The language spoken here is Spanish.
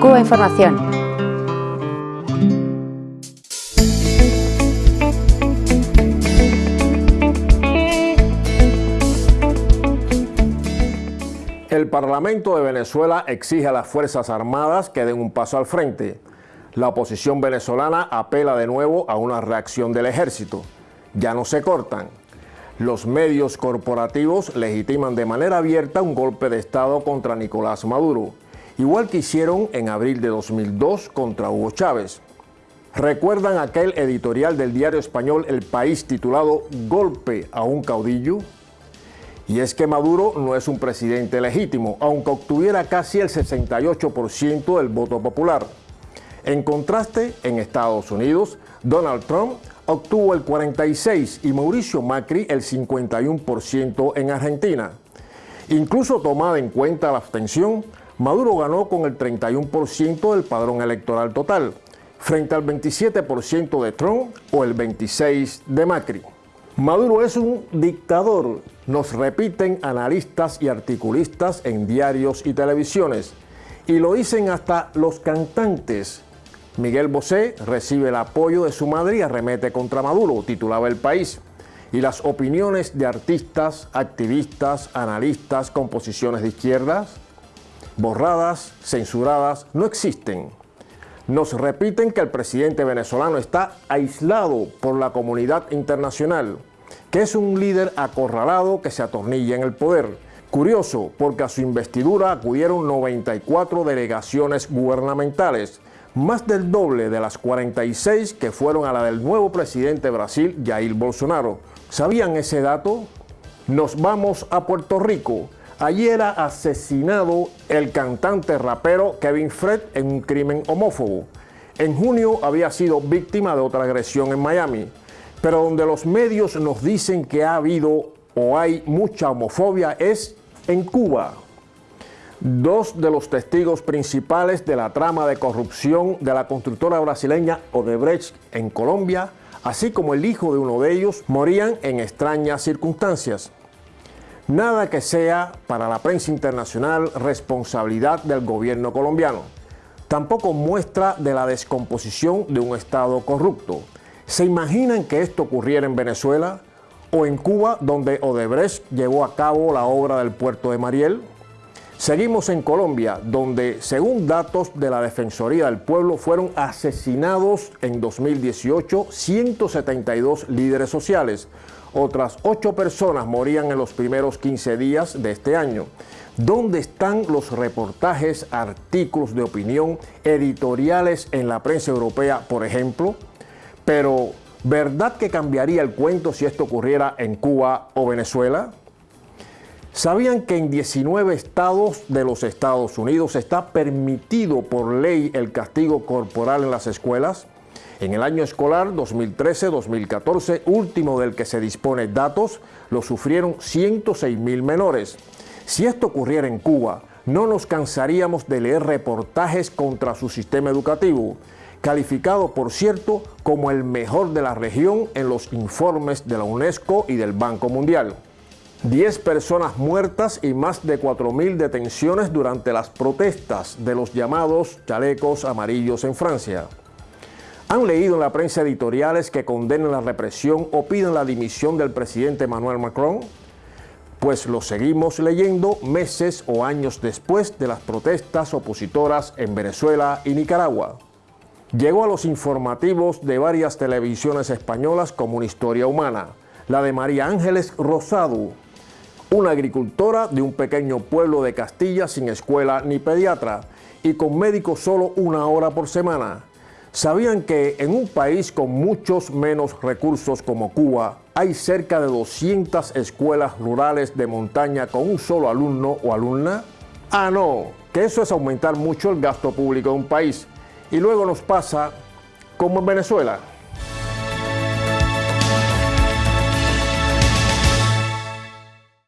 Cuba Información. El Parlamento de Venezuela exige a las Fuerzas Armadas que den un paso al frente. La oposición venezolana apela de nuevo a una reacción del ejército. Ya no se cortan. Los medios corporativos legitiman de manera abierta un golpe de Estado contra Nicolás Maduro, igual que hicieron en abril de 2002 contra Hugo Chávez. ¿Recuerdan aquel editorial del diario español El País titulado Golpe a un caudillo? Y es que Maduro no es un presidente legítimo, aunque obtuviera casi el 68% del voto popular. En contraste, en Estados Unidos, Donald Trump obtuvo el 46% y Mauricio Macri el 51% en Argentina. Incluso tomada en cuenta la abstención, Maduro ganó con el 31% del padrón electoral total, frente al 27% de Trump o el 26% de Macri. Maduro es un dictador, nos repiten analistas y articulistas en diarios y televisiones, y lo dicen hasta los cantantes. Miguel Bosé recibe el apoyo de su madre y arremete contra Maduro, titulaba El País. Y las opiniones de artistas, activistas, analistas con posiciones de izquierdas, borradas, censuradas, no existen. Nos repiten que el presidente venezolano está aislado por la comunidad internacional que es un líder acorralado que se atornilla en el poder. Curioso, porque a su investidura acudieron 94 delegaciones gubernamentales, más del doble de las 46 que fueron a la del nuevo presidente de Brasil, Jair Bolsonaro. ¿Sabían ese dato? Nos vamos a Puerto Rico. Allí era asesinado el cantante rapero Kevin Fred en un crimen homófobo. En junio había sido víctima de otra agresión en Miami pero donde los medios nos dicen que ha habido o hay mucha homofobia es en Cuba. Dos de los testigos principales de la trama de corrupción de la constructora brasileña Odebrecht en Colombia, así como el hijo de uno de ellos, morían en extrañas circunstancias. Nada que sea para la prensa internacional responsabilidad del gobierno colombiano. Tampoco muestra de la descomposición de un Estado corrupto. ¿Se imaginan que esto ocurriera en Venezuela o en Cuba, donde Odebrecht llevó a cabo la obra del puerto de Mariel? Seguimos en Colombia, donde según datos de la Defensoría del Pueblo fueron asesinados en 2018 172 líderes sociales. Otras 8 personas morían en los primeros 15 días de este año. ¿Dónde están los reportajes, artículos de opinión, editoriales en la prensa europea, por ejemplo? Pero, ¿verdad que cambiaría el cuento si esto ocurriera en Cuba o Venezuela? ¿Sabían que en 19 estados de los Estados Unidos está permitido por ley el castigo corporal en las escuelas? En el año escolar 2013-2014, último del que se dispone datos, lo sufrieron 106 mil menores. Si esto ocurriera en Cuba, no nos cansaríamos de leer reportajes contra su sistema educativo calificado por cierto como el mejor de la región en los informes de la UNESCO y del Banco Mundial. 10 personas muertas y más de 4.000 detenciones durante las protestas de los llamados chalecos amarillos en Francia. ¿Han leído en la prensa editoriales que condenan la represión o piden la dimisión del presidente Emmanuel Macron? Pues lo seguimos leyendo meses o años después de las protestas opositoras en Venezuela y Nicaragua llegó a los informativos de varias televisiones españolas como una historia humana, la de María Ángeles Rosado, una agricultora de un pequeño pueblo de Castilla sin escuela ni pediatra y con médicos solo una hora por semana. ¿Sabían que en un país con muchos menos recursos como Cuba hay cerca de 200 escuelas rurales de montaña con un solo alumno o alumna? Ah, no, que eso es aumentar mucho el gasto público de un país y luego nos pasa como en Venezuela.